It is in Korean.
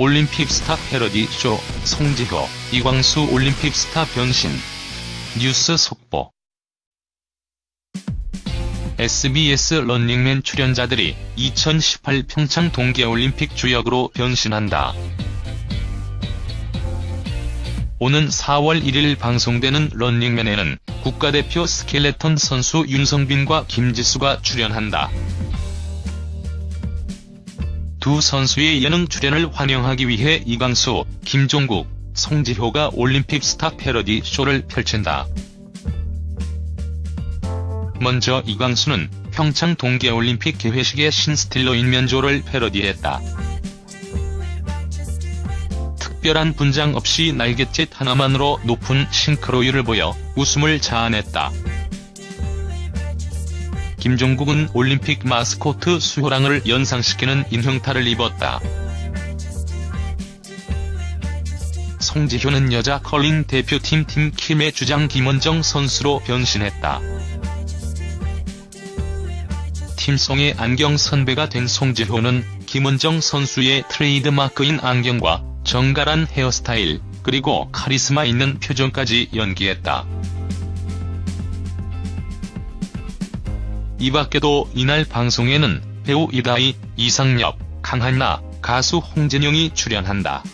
올림픽 스타 패러디 쇼 송지효, 이광수 올림픽 스타 변신 뉴스 속보 SBS 런닝맨 출연자들이 2018 평창 동계올림픽 주역으로 변신한다. 오는 4월 1일 방송되는 런닝맨에는 국가대표 스켈레톤 선수 윤성빈과 김지수가 출연한다. 두 선수의 예능 출연을 환영하기 위해 이광수, 김종국, 송지효가 올림픽 스타 패러디 쇼를 펼친다. 먼저 이광수는 평창 동계올림픽 개회식의 신스틸러인 면조를 패러디했다. 특별한 분장 없이 날갯짓 하나만으로 높은 싱크로율을 보여 웃음을 자아냈다. 김종국은 올림픽 마스코트 수호랑을 연상시키는 인형탈을 입었다. 송지효는 여자 컬링 대표팀 팀킴의 주장 김원정 선수로 변신했다. 팀송의 안경 선배가 된 송지효는 김원정 선수의 트레이드마크인 안경과 정갈한 헤어스타일, 그리고 카리스마 있는 표정까지 연기했다. 이 밖에도 이날 방송에는 배우 이다희, 이상엽, 강한나, 가수 홍진영이 출연한다.